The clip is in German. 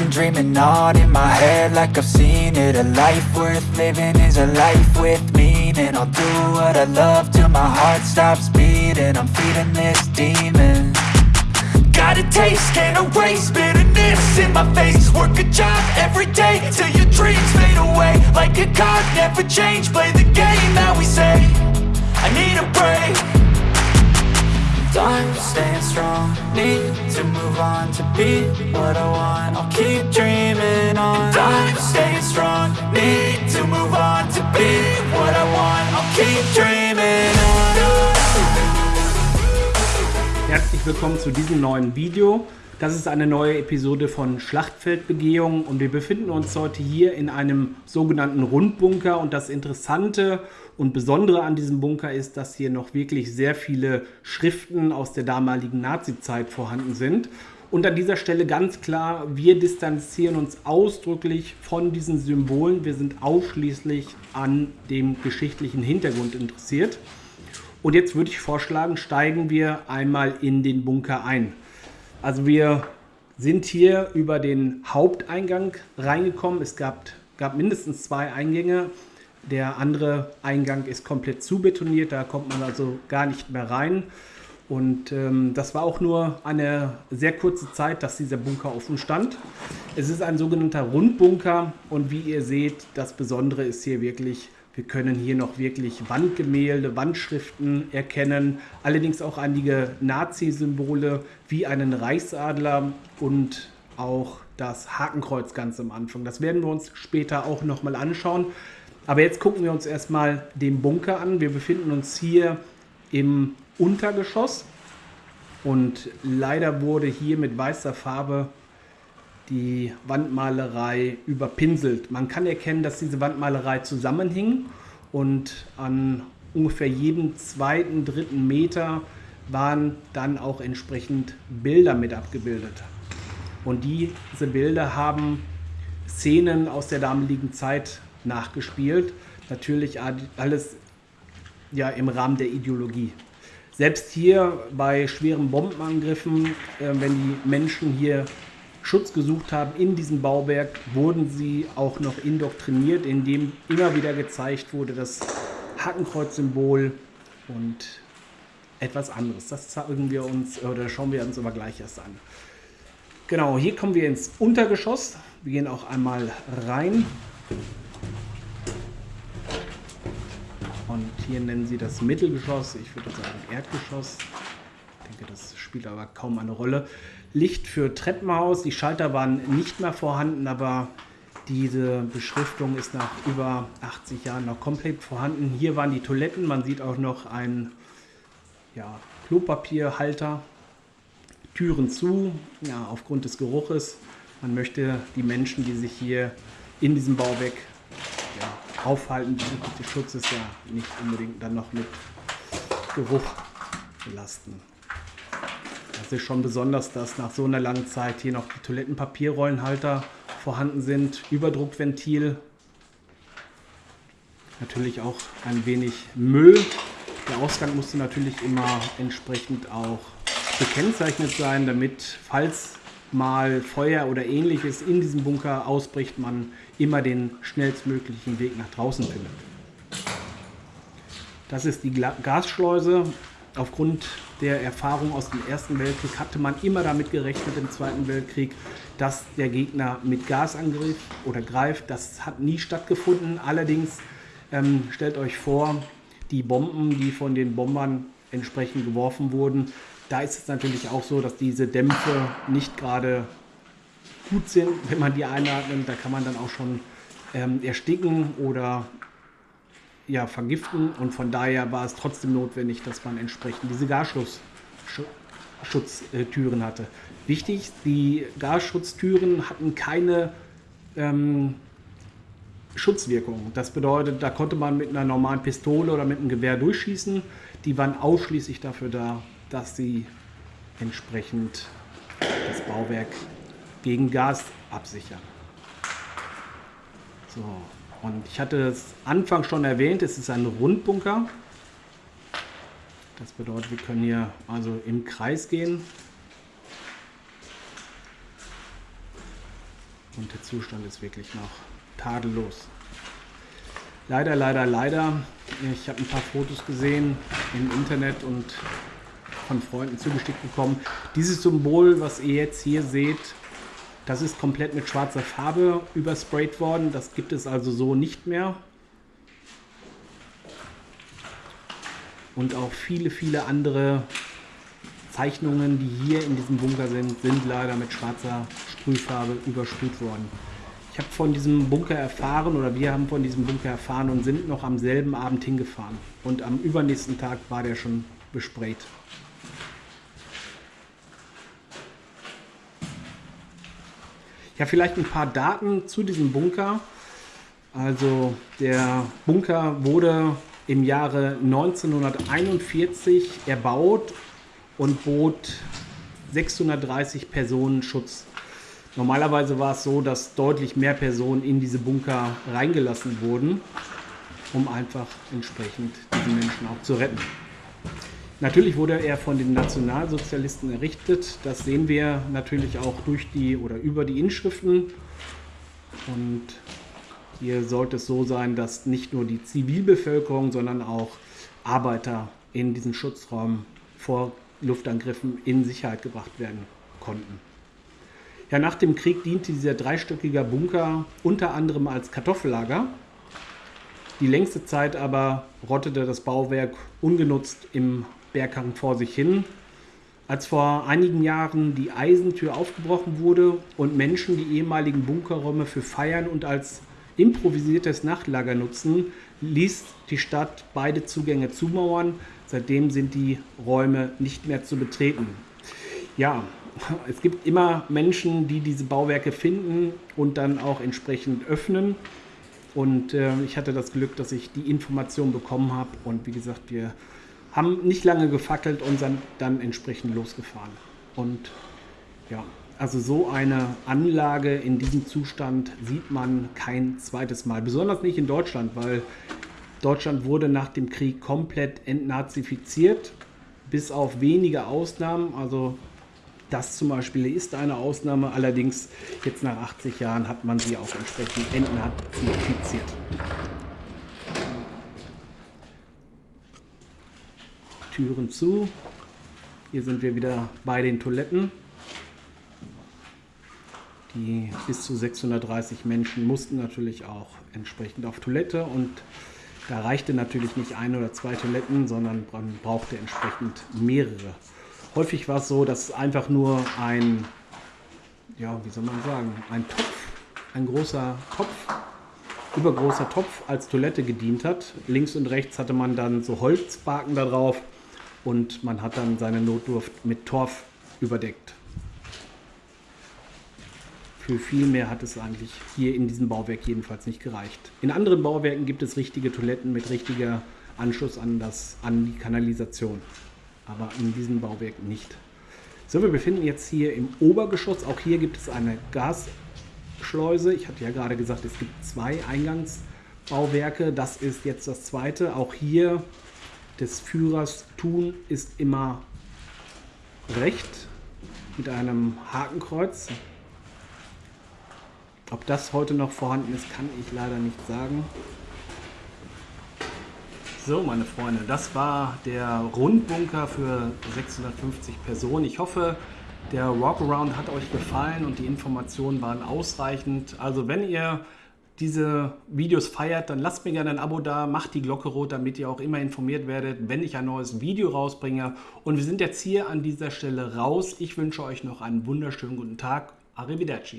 been dreaming on in my head like I've seen it. A life worth living is a life with meaning. I'll do what I love till my heart stops beating. I'm feeding this demon. Got a taste, can't erase bitterness in my face. Work a job every day till your dreams fade away. Like a card, never change, play the game that we say. I need a break. Time staying strong, need to move on to be what I want. I'll keep dreaming on. Time staying strong, need to move on to be what I want. I'll keep dreaming on. Herzlich willkommen zu diesem neuen Video. Das ist eine neue Episode von Schlachtfeldbegehung und wir befinden uns heute hier in einem sogenannten Rundbunker und das Interessante und Besondere an diesem Bunker ist, dass hier noch wirklich sehr viele Schriften aus der damaligen Nazi-Zeit vorhanden sind. Und an dieser Stelle ganz klar, wir distanzieren uns ausdrücklich von diesen Symbolen. Wir sind ausschließlich an dem geschichtlichen Hintergrund interessiert. Und jetzt würde ich vorschlagen, steigen wir einmal in den Bunker ein. Also wir sind hier über den Haupteingang reingekommen. Es gab, gab mindestens zwei Eingänge. Der andere Eingang ist komplett zubetoniert, da kommt man also gar nicht mehr rein. Und ähm, das war auch nur eine sehr kurze Zeit, dass dieser Bunker offen stand. Es ist ein sogenannter Rundbunker und wie ihr seht, das Besondere ist hier wirklich wir können hier noch wirklich Wandgemälde, Wandschriften erkennen, allerdings auch einige Nazi-Symbole wie einen Reichsadler und auch das Hakenkreuz ganz am Anfang. Das werden wir uns später auch nochmal anschauen. Aber jetzt gucken wir uns erstmal den Bunker an. Wir befinden uns hier im Untergeschoss und leider wurde hier mit weißer Farbe die Wandmalerei überpinselt. Man kann erkennen, dass diese Wandmalerei zusammenhing und an ungefähr jedem zweiten, dritten Meter waren dann auch entsprechend Bilder mit abgebildet. Und diese Bilder haben Szenen aus der damaligen Zeit nachgespielt. Natürlich alles ja, im Rahmen der Ideologie. Selbst hier bei schweren Bombenangriffen, äh, wenn die Menschen hier Schutz gesucht haben in diesem Bauwerk, wurden sie auch noch indoktriniert, indem immer wieder gezeigt wurde, das Hakenkreuz-Symbol und etwas anderes. Das zeigen wir uns oder schauen wir uns aber gleich erst an. Genau, hier kommen wir ins Untergeschoss. Wir gehen auch einmal rein. Und hier nennen sie das Mittelgeschoss. Ich würde sagen Erdgeschoss. Denke, das spielt aber kaum eine Rolle. Licht für Treppenhaus. Die Schalter waren nicht mehr vorhanden, aber diese Beschriftung ist nach über 80 Jahren noch komplett vorhanden. Hier waren die Toiletten. Man sieht auch noch einen ja, Klopapierhalter. Türen zu, ja, aufgrund des Geruches. Man möchte die Menschen, die sich hier in diesem Bauwerk ja, aufhalten, bezüglich des Schutzes ja nicht unbedingt dann noch mit Geruch belasten. Ist schon besonders, dass nach so einer langen Zeit hier noch die Toilettenpapierrollenhalter vorhanden sind. Überdruckventil. Natürlich auch ein wenig Müll. Der Ausgang musste natürlich immer entsprechend auch gekennzeichnet sein, damit, falls mal Feuer oder ähnliches in diesem Bunker ausbricht, man immer den schnellstmöglichen Weg nach draußen findet. Das ist die Gasschleuse. Aufgrund der Erfahrung aus dem Ersten Weltkrieg hatte man immer damit gerechnet im Zweiten Weltkrieg, dass der Gegner mit Gas angreift oder greift. Das hat nie stattgefunden. Allerdings ähm, stellt euch vor, die Bomben, die von den Bombern entsprechend geworfen wurden, da ist es natürlich auch so, dass diese Dämpfe nicht gerade gut sind, wenn man die einatmet. Da kann man dann auch schon ähm, ersticken oder ja, vergiften und von daher war es trotzdem notwendig, dass man entsprechend diese Gasschutztüren hatte. Wichtig, die Gasschutztüren hatten keine ähm, Schutzwirkung. Das bedeutet, da konnte man mit einer normalen Pistole oder mit einem Gewehr durchschießen. Die waren ausschließlich dafür da, dass sie entsprechend das Bauwerk gegen Gas absichern. So, und ich hatte es Anfang schon erwähnt, es ist ein Rundbunker. Das bedeutet, wir können hier also im Kreis gehen. Und der Zustand ist wirklich noch tadellos. Leider, leider, leider. Ich habe ein paar Fotos gesehen im Internet und von Freunden zugeschickt bekommen. Dieses Symbol, was ihr jetzt hier seht, das ist komplett mit schwarzer Farbe übersprayt worden. Das gibt es also so nicht mehr. Und auch viele, viele andere Zeichnungen, die hier in diesem Bunker sind, sind leider mit schwarzer Sprühfarbe übersprüht worden. Ich habe von diesem Bunker erfahren oder wir haben von diesem Bunker erfahren und sind noch am selben Abend hingefahren. Und am übernächsten Tag war der schon besprayt. Ja, vielleicht ein paar Daten zu diesem Bunker. Also der Bunker wurde im Jahre 1941 erbaut und bot 630 Personen Schutz. Normalerweise war es so, dass deutlich mehr Personen in diese Bunker reingelassen wurden, um einfach entsprechend diese Menschen auch zu retten. Natürlich wurde er von den Nationalsozialisten errichtet. Das sehen wir natürlich auch durch die oder über die Inschriften. Und hier sollte es so sein, dass nicht nur die Zivilbevölkerung, sondern auch Arbeiter in diesen Schutzraum vor Luftangriffen in Sicherheit gebracht werden konnten. Ja, nach dem Krieg diente dieser dreistöckige Bunker unter anderem als Kartoffellager. Die längste Zeit aber rottete das Bauwerk ungenutzt im Berghang vor sich hin. Als vor einigen Jahren die Eisentür aufgebrochen wurde und Menschen die ehemaligen Bunkerräume für Feiern und als improvisiertes Nachtlager nutzen, ließ die Stadt beide Zugänge zumauern. Seitdem sind die Räume nicht mehr zu betreten. Ja, es gibt immer Menschen, die diese Bauwerke finden und dann auch entsprechend öffnen. Und äh, ich hatte das Glück, dass ich die Information bekommen habe. Und wie gesagt, wir haben nicht lange gefackelt und sind dann entsprechend losgefahren. Und ja, also so eine Anlage in diesem Zustand sieht man kein zweites Mal. Besonders nicht in Deutschland, weil Deutschland wurde nach dem Krieg komplett entnazifiziert, bis auf wenige Ausnahmen. Also das zum Beispiel ist eine Ausnahme, allerdings jetzt nach 80 Jahren hat man sie auch entsprechend entnazifiziert. Türen zu. Hier sind wir wieder bei den Toiletten. Die bis zu 630 Menschen mussten natürlich auch entsprechend auf Toilette und da reichte natürlich nicht ein oder zwei Toiletten, sondern man brauchte entsprechend mehrere. Häufig war es so, dass einfach nur ein, ja, wie soll man sagen, ein Topf, ein großer Topf, übergroßer Topf als Toilette gedient hat. Links und rechts hatte man dann so Holzbaken da drauf und man hat dann seine Notdurft mit Torf überdeckt. Für viel mehr hat es eigentlich hier in diesem Bauwerk jedenfalls nicht gereicht. In anderen Bauwerken gibt es richtige Toiletten mit richtiger Anschluss an, das, an die Kanalisation, aber in diesem Bauwerk nicht. So, wir befinden jetzt hier im Obergeschoss. Auch hier gibt es eine Gasschleuse. Ich hatte ja gerade gesagt, es gibt zwei Eingangsbauwerke. Das ist jetzt das zweite. Auch hier des Führers tun ist immer recht mit einem Hakenkreuz. Ob das heute noch vorhanden ist, kann ich leider nicht sagen. So, meine Freunde, das war der Rundbunker für 650 Personen. Ich hoffe, der Walkaround hat euch gefallen und die Informationen waren ausreichend. Also wenn ihr diese Videos feiert, dann lasst mir gerne ein Abo da, macht die Glocke rot, damit ihr auch immer informiert werdet, wenn ich ein neues Video rausbringe. Und wir sind jetzt hier an dieser Stelle raus. Ich wünsche euch noch einen wunderschönen guten Tag. Arrivederci.